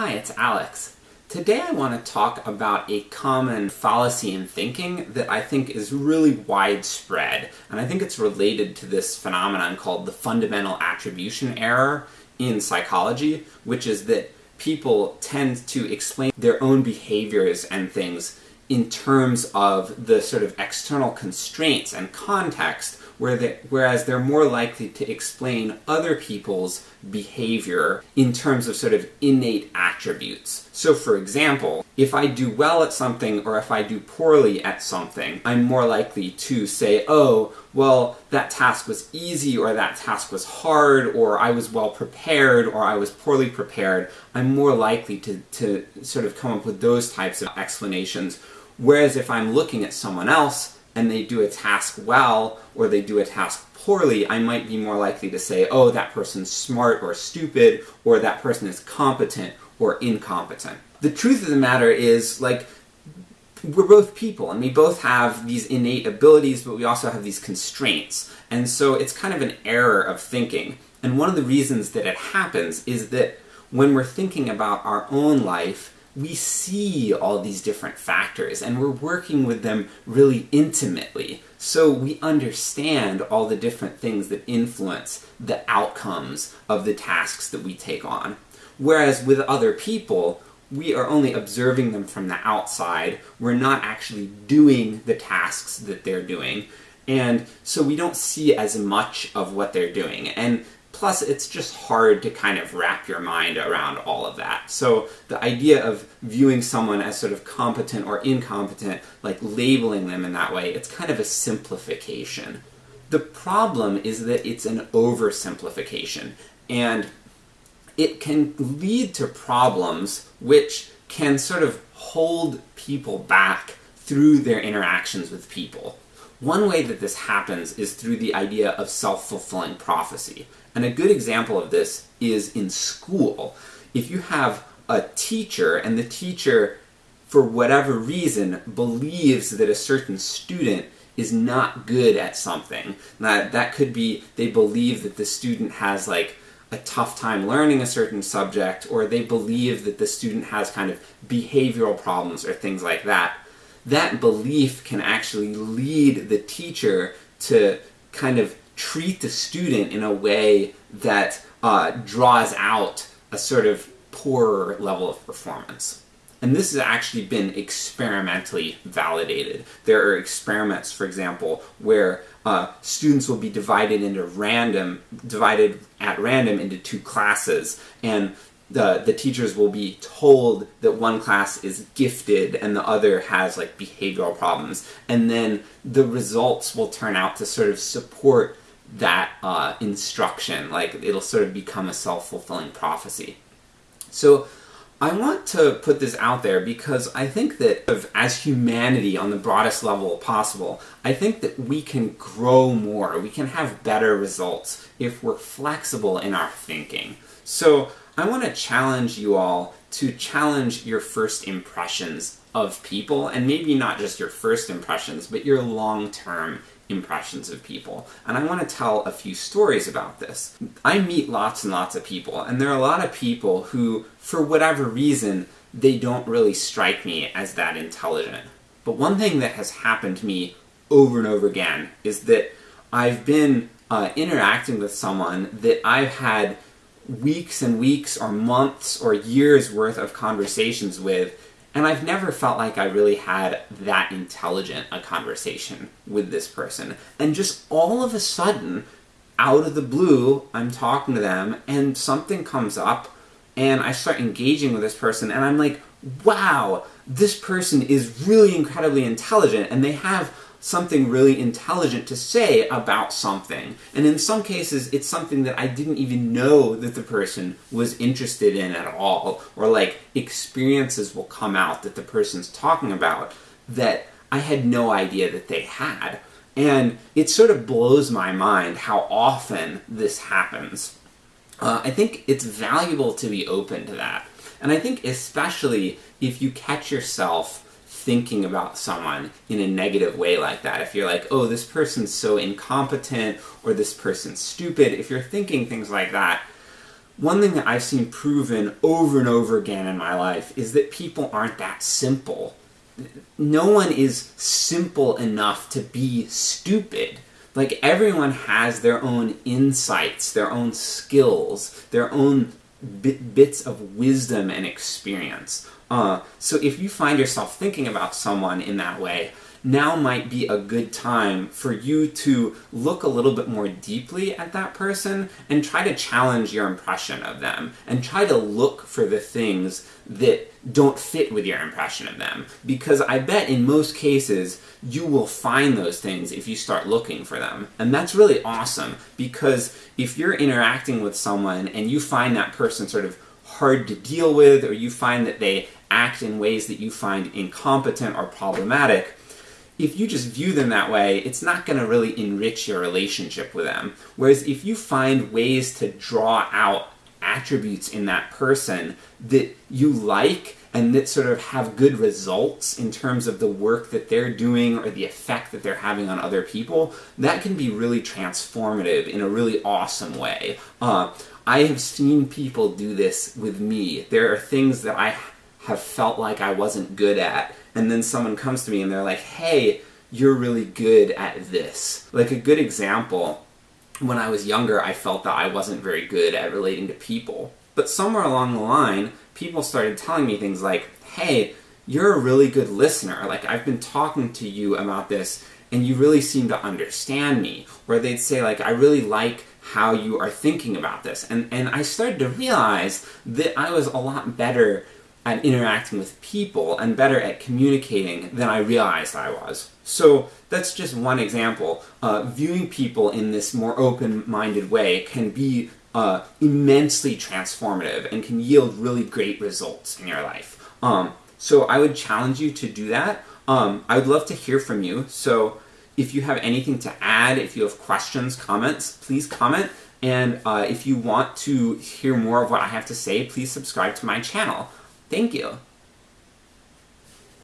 Hi, it's Alex. Today I want to talk about a common fallacy in thinking that I think is really widespread, and I think it's related to this phenomenon called the fundamental attribution error in psychology, which is that people tend to explain their own behaviors and things in terms of the sort of external constraints and context where they, whereas they're more likely to explain other people's behavior in terms of sort of innate attributes. So for example, if I do well at something or if I do poorly at something, I'm more likely to say, oh, well, that task was easy or that task was hard or I was well prepared or I was poorly prepared. I'm more likely to, to sort of come up with those types of explanations. Whereas if I'm looking at someone else, and they do a task well, or they do a task poorly, I might be more likely to say, oh, that person's smart or stupid, or that person is competent or incompetent. The truth of the matter is, like, we're both people, and we both have these innate abilities, but we also have these constraints. And so it's kind of an error of thinking. And one of the reasons that it happens is that when we're thinking about our own life, we see all these different factors and we're working with them really intimately. So we understand all the different things that influence the outcomes of the tasks that we take on. Whereas with other people, we are only observing them from the outside, we're not actually doing the tasks that they're doing, and so we don't see as much of what they're doing. And Plus, it's just hard to kind of wrap your mind around all of that. So the idea of viewing someone as sort of competent or incompetent, like labeling them in that way, it's kind of a simplification. The problem is that it's an oversimplification, and it can lead to problems which can sort of hold people back through their interactions with people. One way that this happens is through the idea of self-fulfilling prophecy. And a good example of this is in school. If you have a teacher, and the teacher, for whatever reason, believes that a certain student is not good at something. That, that could be they believe that the student has like a tough time learning a certain subject, or they believe that the student has kind of behavioral problems or things like that. That belief can actually lead the teacher to kind of treat the student in a way that uh, draws out a sort of poorer level of performance. And this has actually been experimentally validated. There are experiments, for example, where uh, students will be divided into random, divided at random into two classes, and the, the teachers will be told that one class is gifted and the other has like behavioral problems, and then the results will turn out to sort of support that uh, instruction, like it'll sort of become a self-fulfilling prophecy. So I want to put this out there because I think that as humanity on the broadest level possible, I think that we can grow more, we can have better results if we're flexible in our thinking. So I want to challenge you all to challenge your first impressions of people, and maybe not just your first impressions, but your long-term impressions of people. And I want to tell a few stories about this. I meet lots and lots of people, and there are a lot of people who, for whatever reason, they don't really strike me as that intelligent. But one thing that has happened to me over and over again is that I've been uh, interacting with someone that I've had weeks and weeks or months or years worth of conversations with and I've never felt like I really had that intelligent a conversation with this person. And just all of a sudden, out of the blue, I'm talking to them, and something comes up, and I start engaging with this person, and I'm like, wow, this person is really incredibly intelligent, and they have something really intelligent to say about something. And in some cases, it's something that I didn't even know that the person was interested in at all. Or like, experiences will come out that the person's talking about that I had no idea that they had. And it sort of blows my mind how often this happens. Uh, I think it's valuable to be open to that. And I think especially if you catch yourself thinking about someone in a negative way like that. If you're like, oh, this person's so incompetent, or this person's stupid, if you're thinking things like that, one thing that I've seen proven over and over again in my life is that people aren't that simple. No one is simple enough to be stupid. Like, everyone has their own insights, their own skills, their own bit, bits of wisdom and experience. Uh, so if you find yourself thinking about someone in that way, now might be a good time for you to look a little bit more deeply at that person and try to challenge your impression of them and try to look for the things that don't fit with your impression of them. Because I bet in most cases you will find those things if you start looking for them. And that's really awesome because if you're interacting with someone and you find that person sort of hard to deal with or you find that they act in ways that you find incompetent or problematic, if you just view them that way, it's not going to really enrich your relationship with them. Whereas if you find ways to draw out attributes in that person that you like and that sort of have good results in terms of the work that they're doing or the effect that they're having on other people, that can be really transformative in a really awesome way. Uh, I have seen people do this with me. There are things that I have felt like I wasn't good at, and then someone comes to me and they're like, hey, you're really good at this. Like a good example, when I was younger, I felt that I wasn't very good at relating to people. But somewhere along the line, people started telling me things like, hey, you're a really good listener. Like, I've been talking to you about this, and you really seem to understand me. Or they'd say, like, I really like how you are thinking about this. And, and I started to realize that I was a lot better at interacting with people and better at communicating than I realized I was. So that's just one example. Uh, viewing people in this more open-minded way can be uh, immensely transformative and can yield really great results in your life. Um, so I would challenge you to do that. Um, I would love to hear from you. So if you have anything to add, if you have questions, comments, please comment. And uh, if you want to hear more of what I have to say, please subscribe to my channel. Thank you.